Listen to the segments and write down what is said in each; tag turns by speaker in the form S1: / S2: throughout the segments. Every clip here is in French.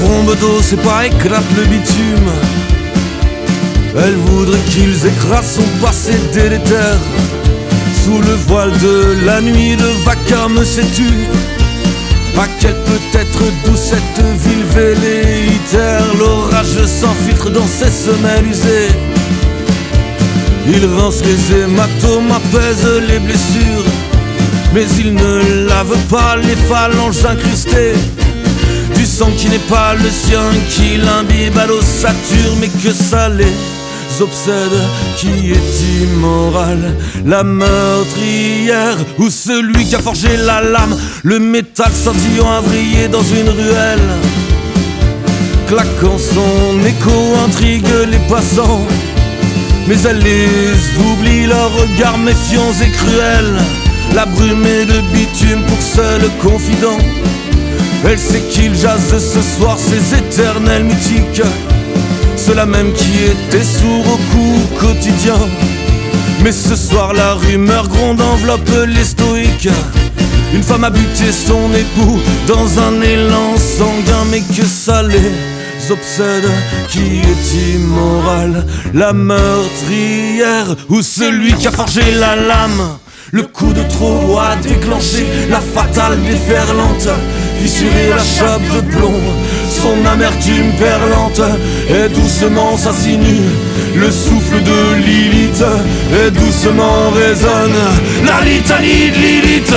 S1: cadeau, c'est pas éclate le bitume. Elle voudrait qu'ils écrasent son passé délétère. Sous le voile de la nuit, le vacarme s'étue. À quelle peut être d'où cette ville velléitaire L'orage s'enfiltre dans ses semelles usées Il rince les hématomes, apaise les blessures Mais il ne lave pas les phalanges incrustées qui n'est pas le sien, qui l'imbibe à l'ossature Mais que ça les obsède Qui est immoral. La meurtrière Ou celui qui a forgé la lame Le métal scintillant a vrillé dans une ruelle. Claquant son écho intrigue les passants Mais elle les oublie leurs regards méfiants et cruels. La brume est de bitume pour seul confident Elle sait qu'il jase ce soir ses éternels mythiques ceux-là même qui étaient sourds au coup quotidien. Mais ce soir, la rumeur gronde enveloppe les stoïques. Une femme a buté son époux dans un élan sanguin, mais que ça les obsède Qui est immoral La meurtrière ou celui qui a forgé la lame le coup de trop a déclenché la fatale déferlante, fissuré la chape de plomb, son amertume perlante, et doucement s'assinue le souffle de Lilith, et doucement résonne la litanie de Lilith.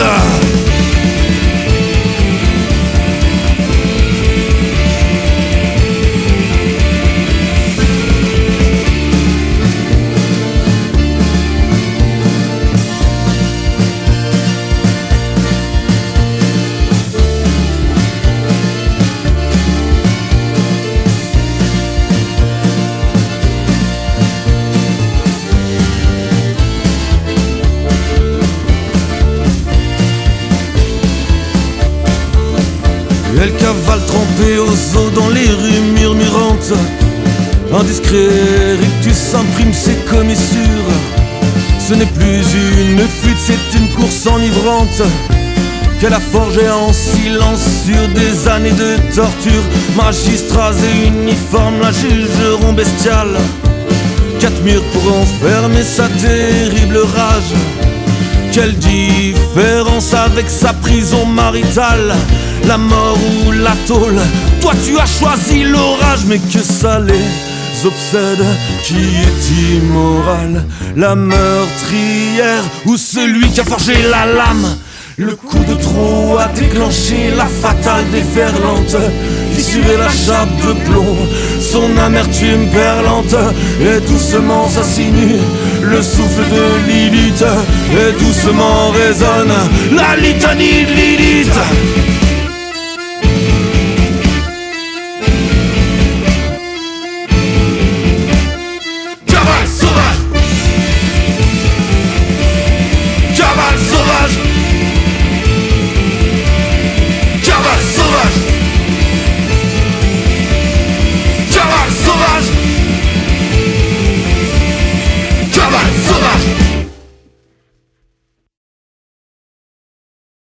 S1: Elle cavale trempée aux eaux dans les rues murmurantes. Un discret rictus imprime ses commissures. Ce n'est plus une fuite, c'est une course enivrante qu'elle a forgée en silence sur des années de torture. Magistrats et uniformes la jugeront bestiale. Quatre murs pour enfermer sa terrible rage. Quelle différence avec sa prison maritale La mort ou la tôle. Toi tu as choisi l'orage Mais que ça les obsède. Qui est immoral? La meurtrière Ou celui qui a forgé la lame? Le coup de trop a déclenché la fatale déferlante Fissuré la chape de plomb Son amertume perlante. Et doucement s'assinue Le souffle de Lilith. Et doucement résonne La litanie de Lilith